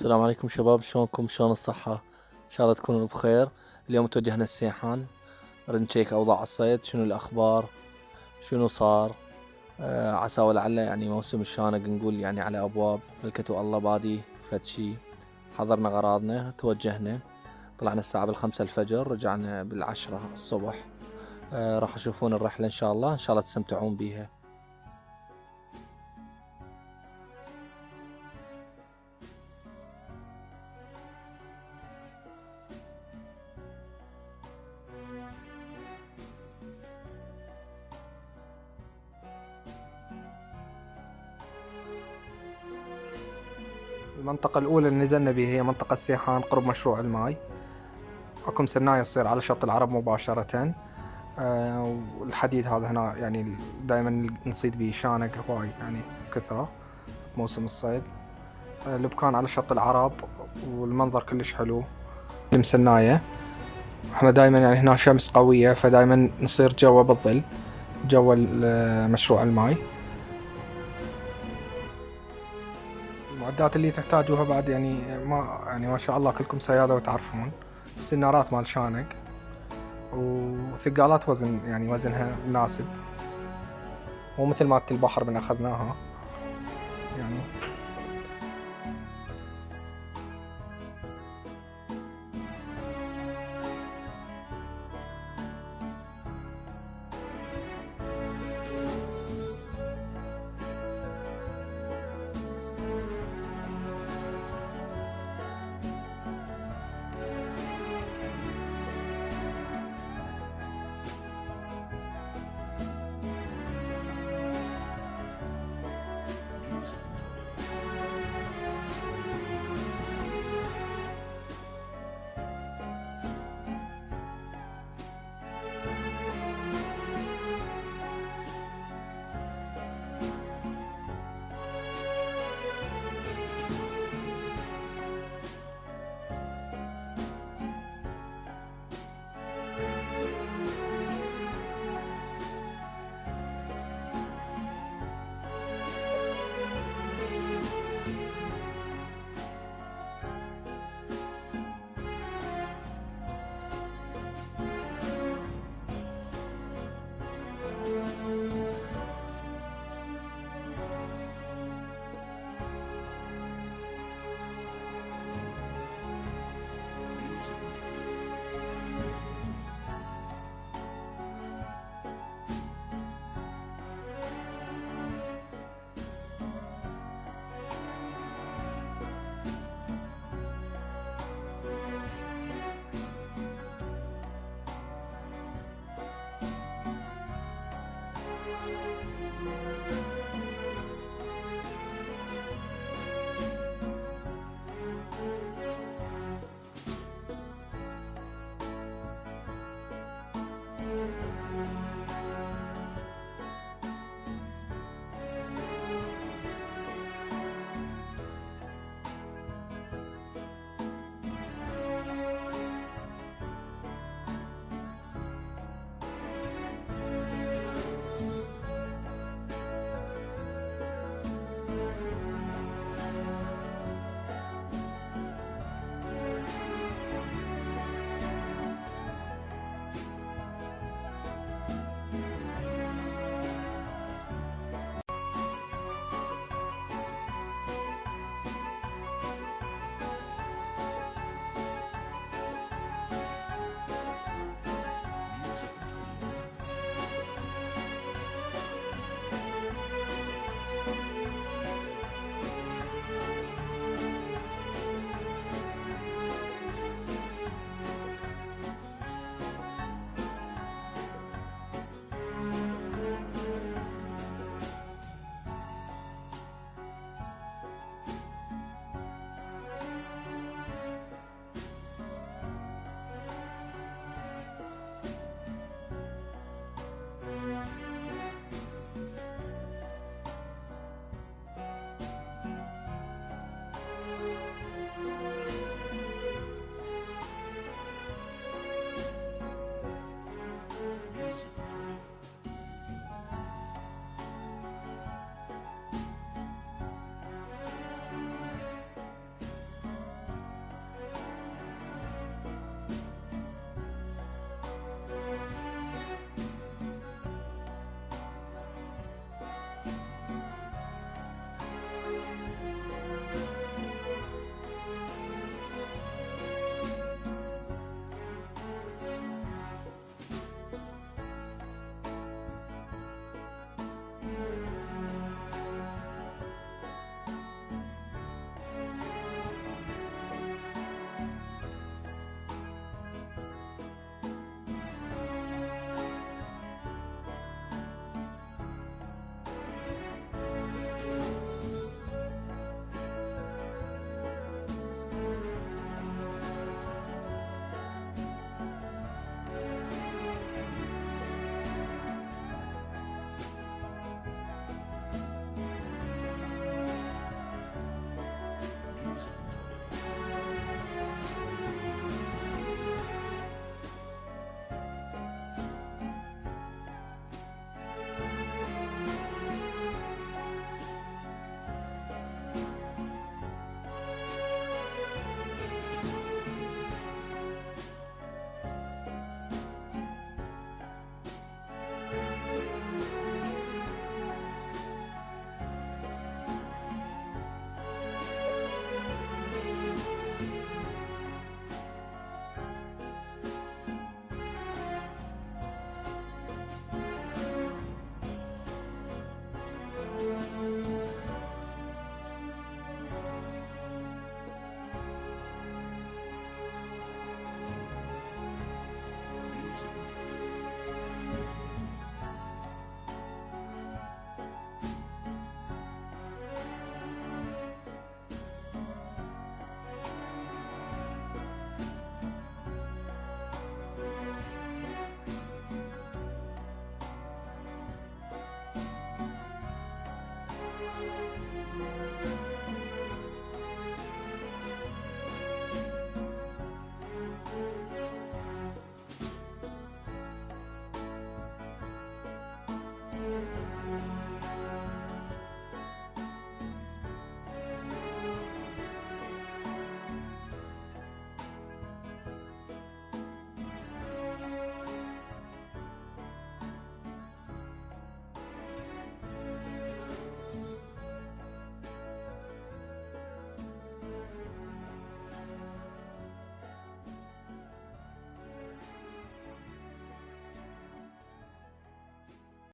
السلام عليكم شباب شلونكم؟ شلون الصحة؟ إن شاء الله تكونوا بخير. اليوم توجهنا السيحان نشيك أوضاع الصيد شنو الأخبار؟ شنو صار؟ آه عسى ولعل يعني موسم الشانق نقول يعني على أبواب. ملكته الله بادي فد شي. حضرنا غراضنا توجهنا. طلعنا الساعة بالخمسة الفجر رجعنا بالعشرة الصبح. آه راح تشوفون الرحلة إن شاء الله. إن شاء الله تستمتعون بيها. المنطقة الأولى اللي نزلنا بها هي منطقة سيحان قرب مشروع الماي. أكو مسناية تصير على شط العرب مباشرة. أه والحديد هذا هنا يعني دائما نصيد به شانق هواي يعني كثرة موسم الصيد. أه على شط العرب والمنظر كلش حلو. المسناية إحنا دائما يعني هنا شمس قوية فدائما نصير جوا بالظل جوا مشروع الماي. المعدات اللي تحتاجوها بعد يعني ما يعني ما شاء الله كلكم سيادة وتعرفون. سنارات مال شانق وثقالات وزن يعني وزنها مناسب. مو مثل مالت البحر من أخذناها. يعني Música